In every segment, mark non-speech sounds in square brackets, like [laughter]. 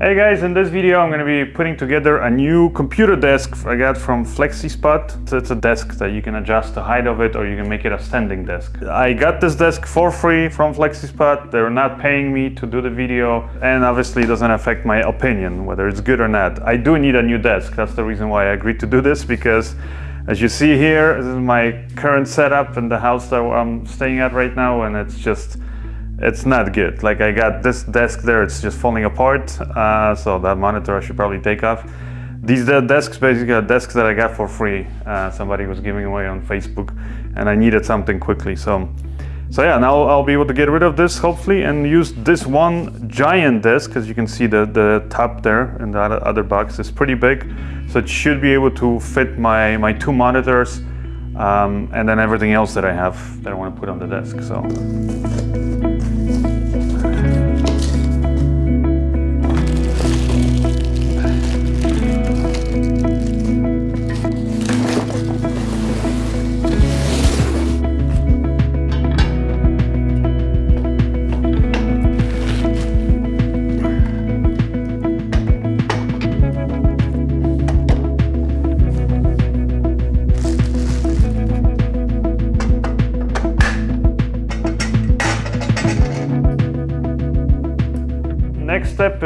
Hey guys, in this video I'm going to be putting together a new computer desk I got from FlexiSpot. It's a desk that you can adjust the height of it or you can make it a standing desk. I got this desk for free from FlexiSpot. They're not paying me to do the video and obviously it doesn't affect my opinion whether it's good or not. I do need a new desk. That's the reason why I agreed to do this because as you see here, this is my current setup in the house that I'm staying at right now and it's just it's not good. Like I got this desk there, it's just falling apart. Uh, so that monitor I should probably take off. These desks basically are desks that I got for free. Uh, somebody was giving away on Facebook and I needed something quickly. So, so yeah, now I'll be able to get rid of this hopefully and use this one giant desk As you can see the, the top there in the other box is pretty big. So it should be able to fit my, my two monitors um, and then everything else that I have that I want to put on the desk. So.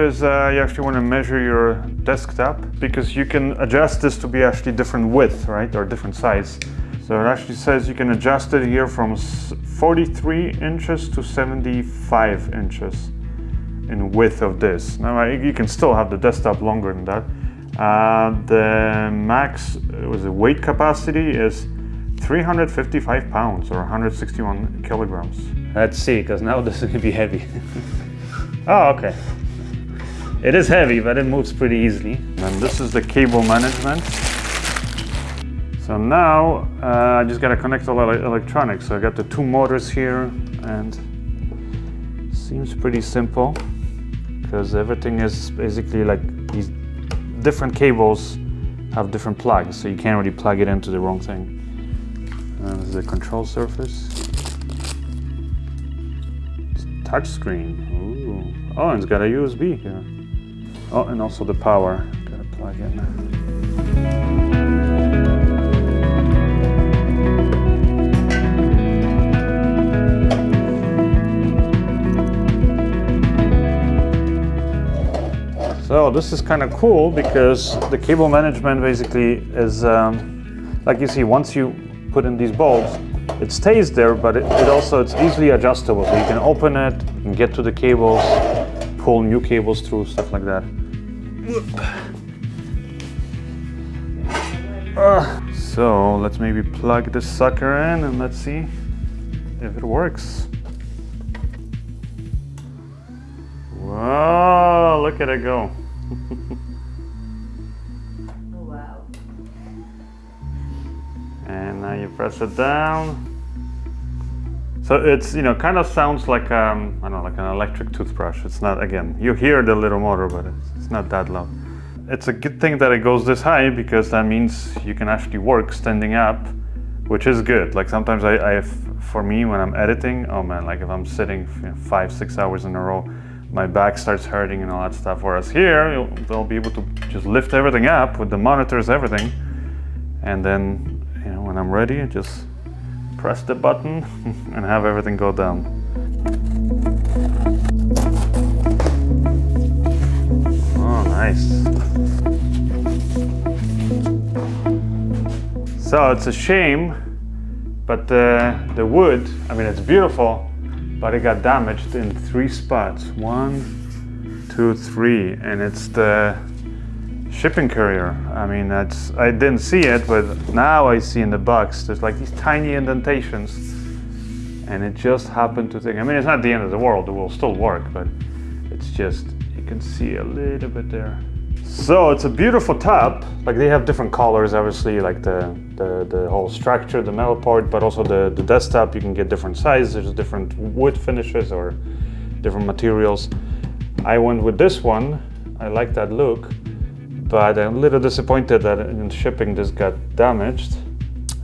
Is uh, you actually want to measure your desktop because you can adjust this to be actually different width, right, or different size. So it actually says you can adjust it here from 43 inches to 75 inches in width of this. Now you can still have the desktop longer than that. Uh, the max was the weight capacity is 355 pounds or 161 kilograms. Let's see, because now this is to be heavy. [laughs] oh, okay. It is heavy, but it moves pretty easily. And this is the cable management. So now uh, I just got to connect all the electronics. So I got the two motors here and seems pretty simple because everything is basically like these different cables have different plugs. So you can't really plug it into the wrong thing. And this is the control surface. Touch screen. Ooh. Oh, and it's got a USB here. Oh, and also the power. Gotta plug in. So this is kind of cool because the cable management basically is, um, like you see, once you put in these bulbs, it stays there, but it, it, also, it's easily adjustable. So you can open it, can get to the cables, pull new cables through, stuff like that. Uh, so let's maybe plug this sucker in and let's see if it works. Whoa, look at it go. [laughs] wow. And now you press it down. So it's, you know, kind of sounds like, um, I don't know, like an electric toothbrush. It's not, again, you hear the little motor, but it's, not that loud. It's a good thing that it goes this high because that means you can actually work standing up, which is good. Like sometimes I, I for me, when I'm editing, oh man, like if I'm sitting five, six hours in a row, my back starts hurting and all that stuff. Whereas here, they'll be able to just lift everything up with the monitors, everything. And then, you know, when I'm ready, just press the button [laughs] and have everything go down. Oh, nice. So it's a shame, but the, the wood, I mean, it's beautiful, but it got damaged in three spots. One, two, three, and it's the shipping courier. I mean, that's I didn't see it, but now I see in the box, there's like these tiny indentations. And it just happened to think, I mean, it's not the end of the world, it will still work, but it's just, you can see a little bit there. So it's a beautiful top. Like they have different colors, obviously, like the, the, the whole structure, the metal part, but also the, the desktop, you can get different sizes, there's different wood finishes or different materials. I went with this one. I like that look but I'm a little disappointed that in shipping this got damaged.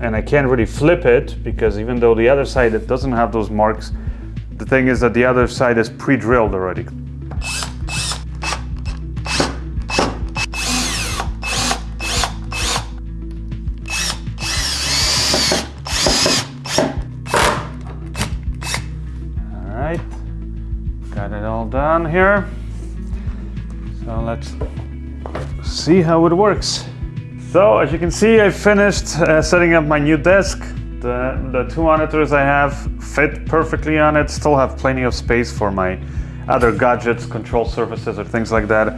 And I can't really flip it because even though the other side, it doesn't have those marks, the thing is that the other side is pre-drilled already. All right, got it all done here. So let's see how it works. So as you can see, I finished uh, setting up my new desk. The, the two monitors I have fit perfectly on it, still have plenty of space for my other gadgets, control surfaces or things like that.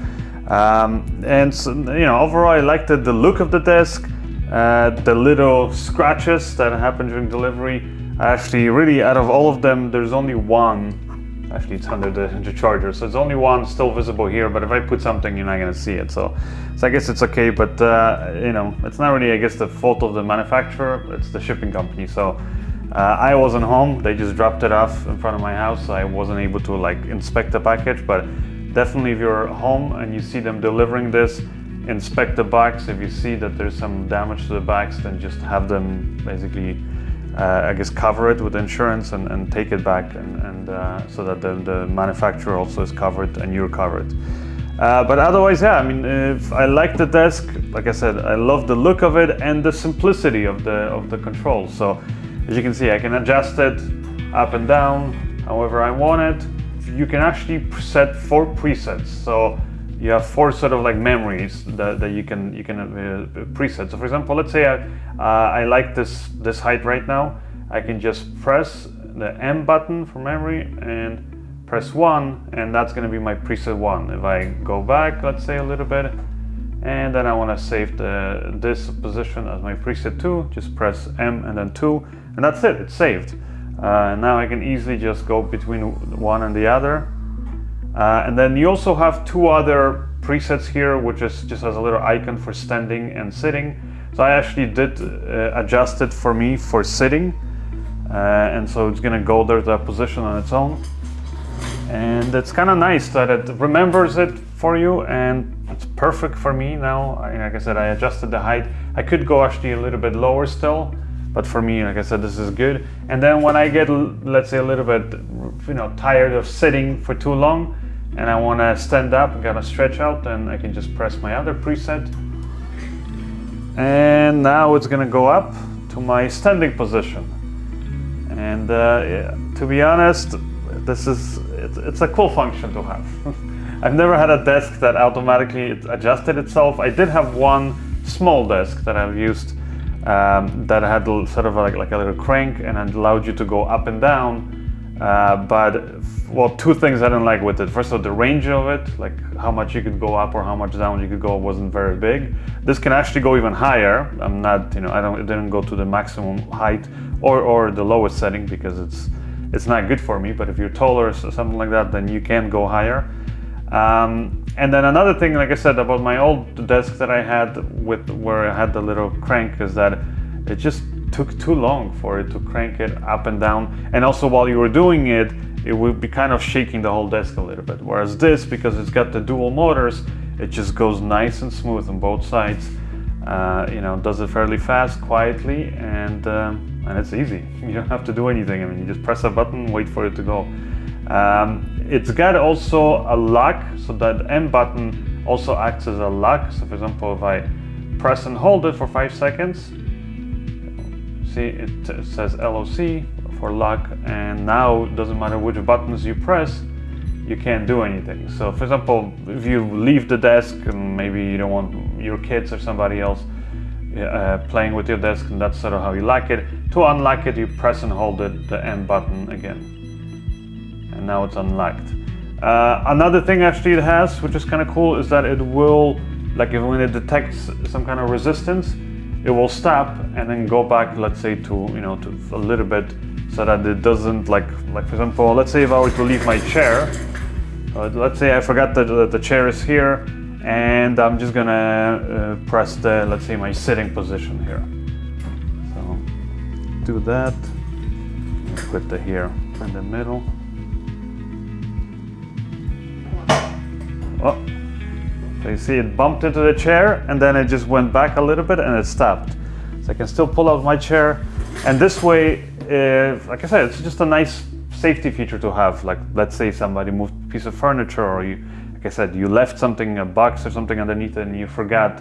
Um, and so, you know, overall I liked the, the look of the desk, uh, the little scratches that happen during delivery. Actually, really out of all of them, there's only one Actually, it's under the, the charger, so it's only one still visible here, but if I put something, you're not gonna see it. So, so I guess it's okay, but uh, you know, it's not really, I guess, the fault of the manufacturer, it's the shipping company. So uh, I wasn't home, they just dropped it off in front of my house, so I wasn't able to like inspect the package, but definitely if you're home and you see them delivering this, inspect the box. If you see that there's some damage to the box, then just have them basically uh, I guess cover it with insurance and, and take it back and, and uh, so that the, the, manufacturer also is covered and you're covered. Uh, but otherwise, yeah, I mean, if I like the desk, like I said, I love the look of it and the simplicity of the, of the controls. So as you can see, I can adjust it up and down however I want it. You can actually set four presets. So you have four sort of like memories that, that you can you can uh, preset. So for example, let's say I, uh, I like this this height right now. I can just press the M button for memory and press one, and that's going to be my preset one. If I go back, let's say a little bit, and then I want to save the this position as my preset two, just press M and then two, and that's it. It's saved. Uh, now I can easily just go between one and the other uh, and then you also have two other presets here, which is just has a little icon for standing and sitting. So I actually did uh, adjust it for me for sitting. Uh, and so it's gonna go there to that position on its own. And it's kind of nice that it remembers it for you and it's perfect for me now. Like I said, I adjusted the height. I could go actually a little bit lower still, but for me, like I said, this is good. And then when I get, let's say a little bit, you know, tired of sitting for too long, and I want to stand up and kind of stretch out, then I can just press my other preset. And now it's going to go up to my standing position. And uh, yeah, to be honest, this is it's, it's a cool function to have. [laughs] I've never had a desk that automatically adjusted itself. I did have one small desk that I've used um, that had sort of like, like a little crank and allowed you to go up and down uh, but well, two things I didn't like with it. First of all, the range of it, like how much you could go up or how much down you could go, wasn't very big. This can actually go even higher. I'm not, you know, I don't, it didn't go to the maximum height or or the lowest setting because it's it's not good for me. But if you're taller or something like that, then you can go higher. Um, and then another thing, like I said, about my old desk that I had with where I had the little crank is that it just took too long for it to crank it up and down. And also while you were doing it, it would be kind of shaking the whole desk a little bit. Whereas this, because it's got the dual motors, it just goes nice and smooth on both sides. Uh, you know, does it fairly fast, quietly, and um, and it's easy. [laughs] You don't have to do anything. I mean, you just press a button, wait for it to go. Um, it's got also a lock, so that M button also acts as a lock. So for example, if I press and hold it for five seconds, see it says LOC for lock and now it doesn't matter which buttons you press you can't do anything. So for example if you leave the desk and maybe you don't want your kids or somebody else uh, playing with your desk and that's sort of how you lock it. To unlock it you press and hold it the M button again and now it's unlocked uh, another thing actually it has which is kind of cool is that it will like if when it detects some kind of resistance it will stop and then go back, let's say to, you know, to a little bit so that it doesn't like, like for example, let's say if I were to leave my chair, uh, let's say I forgot that the, the chair is here and I'm just gonna uh, press the, let's say my sitting position here. So do that, put the here in the middle. So you see it bumped into the chair and then it just went back a little bit and it stopped. So I can still pull out my chair. And this way, if, like I said, it's just a nice safety feature to have. Like let's say somebody moved a piece of furniture or you, like I said, you left something, a box or something underneath and you forgot,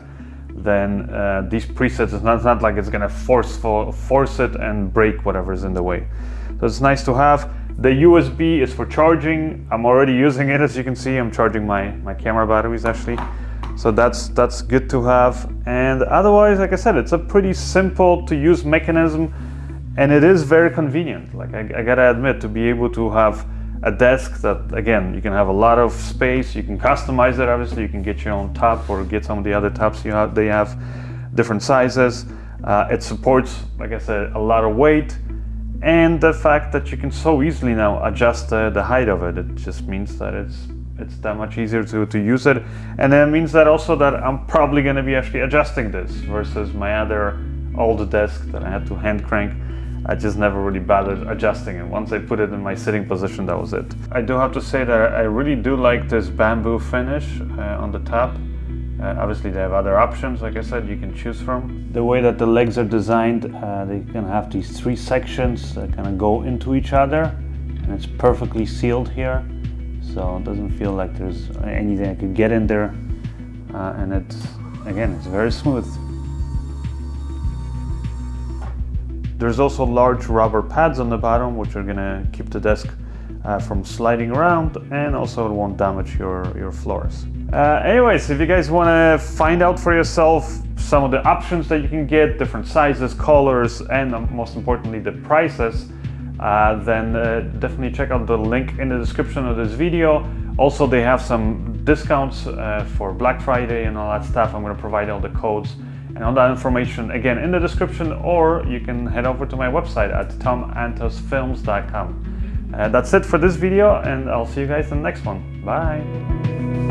then uh, these presets, it's not, it's not like it's gonna force, for, force it and break whatever's in the way. So it's nice to have. The USB is for charging. I'm already using it as you can see. I'm charging my, my camera batteries actually. So that's that's good to have. And otherwise, like I said, it's a pretty simple to use mechanism and it is very convenient. Like I, I gotta admit, to be able to have a desk that again you can have a lot of space you can customize it obviously you can get your own top or get some of the other tops you have they have different sizes uh, it supports like I said a lot of weight and the fact that you can so easily now adjust uh, the height of it it just means that it's it's that much easier to, to use it and then it means that also that I'm probably going to be actually adjusting this versus my other old desk that I had to hand crank I just never really bothered adjusting it. Once I put it in my sitting position, that was it. I do have to say that I really do like this bamboo finish uh, on the top. Uh, obviously they have other options, like I said, you can choose from. The way that the legs are designed, uh, they can have these three sections that kind of go into each other and it's perfectly sealed here. So it doesn't feel like there's anything I could get in there. Uh, and it's, again, it's very smooth. There's also large rubber pads on the bottom which are gonna keep the desk uh, from sliding around and also it won't damage your, your floors. Uh, anyways, if you guys want to find out for yourself some of the options that you can get, different sizes, colors, and um, most importantly the prices, uh, then uh, definitely check out the link in the description of this video. Also, they have some discounts uh, for Black Friday and all that stuff. I'm going to provide all the codes and all that information again in the description or you can head over to my website at tomantosfilms.com. Uh, that's it for this video and I'll see you guys in the next one. Bye!